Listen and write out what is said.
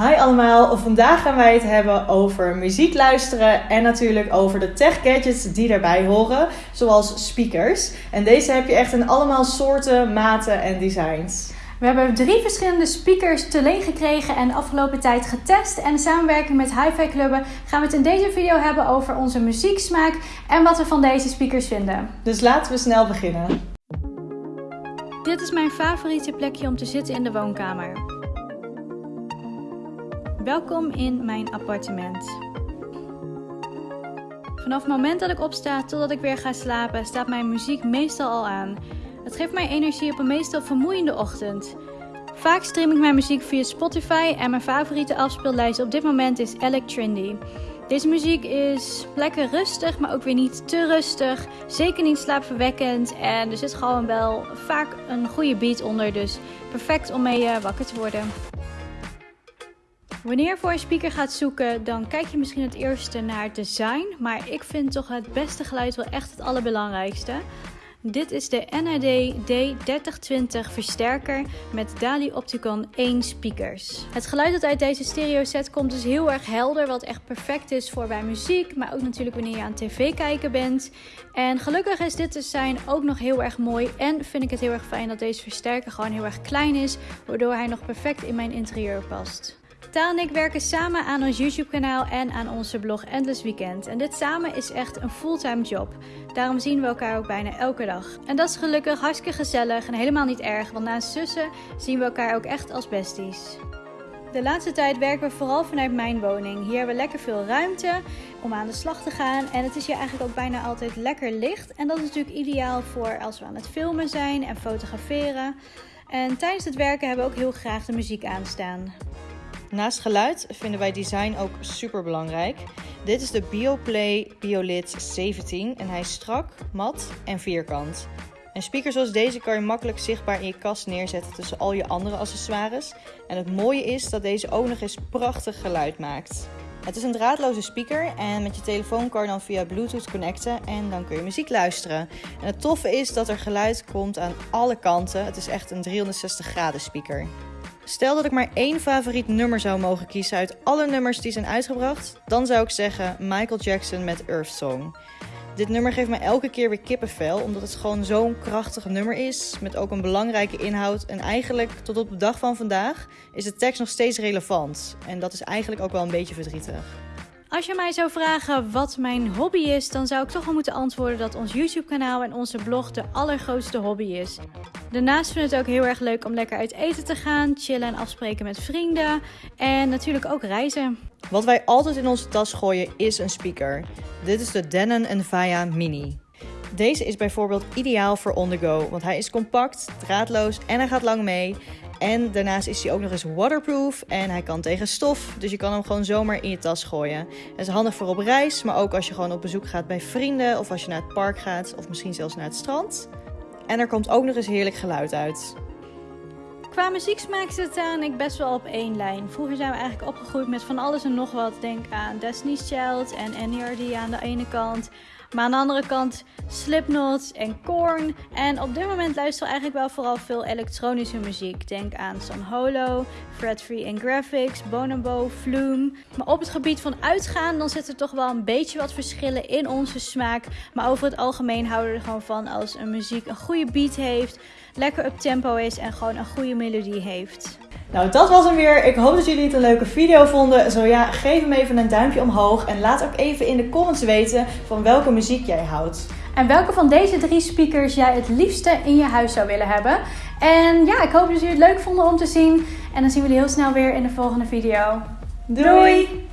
Hi allemaal, vandaag gaan wij het hebben over muziek luisteren en natuurlijk over de tech gadgets die daarbij horen, zoals speakers. En deze heb je echt in allemaal soorten, maten en designs. We hebben drie verschillende speakers te leen gekregen en de afgelopen tijd getest. En in samenwerking met Hi-Fi Clubben gaan we het in deze video hebben over onze muzieksmaak en wat we van deze speakers vinden. Dus laten we snel beginnen. Dit is mijn favoriete plekje om te zitten in de woonkamer. Welkom in mijn appartement. Vanaf het moment dat ik opsta totdat ik weer ga slapen, staat mijn muziek meestal al aan. Het geeft mij energie op een meestal vermoeiende ochtend. Vaak stream ik mijn muziek via Spotify en mijn favoriete afspeellijst op dit moment is Alec. Deze muziek is lekker rustig, maar ook weer niet te rustig. Zeker niet slaapverwekkend en er zit gewoon wel vaak een goede beat onder, dus perfect om mee eh, wakker te worden. Wanneer je voor een speaker gaat zoeken, dan kijk je misschien het eerste naar het design. Maar ik vind toch het beste geluid wel echt het allerbelangrijkste. Dit is de NAD D3020 versterker met Dali Opticon 1 speakers. Het geluid dat uit deze stereo set komt is heel erg helder, wat echt perfect is voor bij muziek, maar ook natuurlijk wanneer je aan tv kijken bent. En gelukkig is dit design ook nog heel erg mooi en vind ik het heel erg fijn dat deze versterker gewoon heel erg klein is, waardoor hij nog perfect in mijn interieur past. Taal en ik werken samen aan ons YouTube-kanaal en aan onze blog Endless Weekend. En dit samen is echt een fulltime job. Daarom zien we elkaar ook bijna elke dag. En dat is gelukkig hartstikke gezellig en helemaal niet erg, want naast zussen zien we elkaar ook echt als besties. De laatste tijd werken we vooral vanuit mijn woning. Hier hebben we lekker veel ruimte om aan de slag te gaan. En het is hier eigenlijk ook bijna altijd lekker licht. En dat is natuurlijk ideaal voor als we aan het filmen zijn en fotograferen. En tijdens het werken hebben we ook heel graag de muziek aanstaan. Naast geluid vinden wij design ook super belangrijk. Dit is de BioPlay BioLit 17 en hij is strak, mat en vierkant. Een speaker zoals deze kan je makkelijk zichtbaar in je kast neerzetten tussen al je andere accessoires. En het mooie is dat deze ook nog eens prachtig geluid maakt. Het is een draadloze speaker en met je telefoon kan je dan via Bluetooth connecten en dan kun je muziek luisteren. En het toffe is dat er geluid komt aan alle kanten. Het is echt een 360 graden speaker. Stel dat ik maar één favoriet nummer zou mogen kiezen uit alle nummers die zijn uitgebracht, dan zou ik zeggen Michael Jackson met Earth Song. Dit nummer geeft mij elke keer weer kippenvel, omdat het gewoon zo'n krachtig nummer is, met ook een belangrijke inhoud. En eigenlijk tot op de dag van vandaag is de tekst nog steeds relevant. En dat is eigenlijk ook wel een beetje verdrietig. Als je mij zou vragen wat mijn hobby is, dan zou ik toch wel moeten antwoorden dat ons YouTube-kanaal en onze blog de allergrootste hobby is. Daarnaast vind ik het ook heel erg leuk om lekker uit eten te gaan, chillen en afspreken met vrienden en natuurlijk ook reizen. Wat wij altijd in onze tas gooien is een speaker. Dit is de Denon Envia Mini. Deze is bijvoorbeeld ideaal voor on the go, want hij is compact, draadloos en hij gaat lang mee. En daarnaast is hij ook nog eens waterproof en hij kan tegen stof. Dus je kan hem gewoon zomaar in je tas gooien. Het is handig voor op reis, maar ook als je gewoon op bezoek gaat bij vrienden of als je naar het park gaat of misschien zelfs naar het strand. En er komt ook nog eens heerlijk geluid uit. Qua muzieksmaak zit aan ik best wel op één lijn. Vroeger zijn we eigenlijk opgegroeid met van alles en nog wat. Denk aan Destiny's Child en NERD aan de ene kant. Maar aan de andere kant Slipknot en Korn. En op dit moment luisteren we eigenlijk wel vooral veel elektronische muziek. Denk aan San Holo, Fred Free and Graphics, Bonobo, Flume. Maar op het gebied van uitgaan, dan zitten er toch wel een beetje wat verschillen in onze smaak. Maar over het algemeen houden we er gewoon van als een muziek een goede beat heeft, lekker up tempo is en gewoon een goede melodie heeft. Nou, dat was hem weer. Ik hoop dat jullie het een leuke video vonden. Zo ja, geef hem even een duimpje omhoog. En laat ook even in de comments weten van welke muziek jij houdt. En welke van deze drie speakers jij het liefste in je huis zou willen hebben. En ja, ik hoop dat jullie het leuk vonden om te zien. En dan zien we jullie heel snel weer in de volgende video. Doei.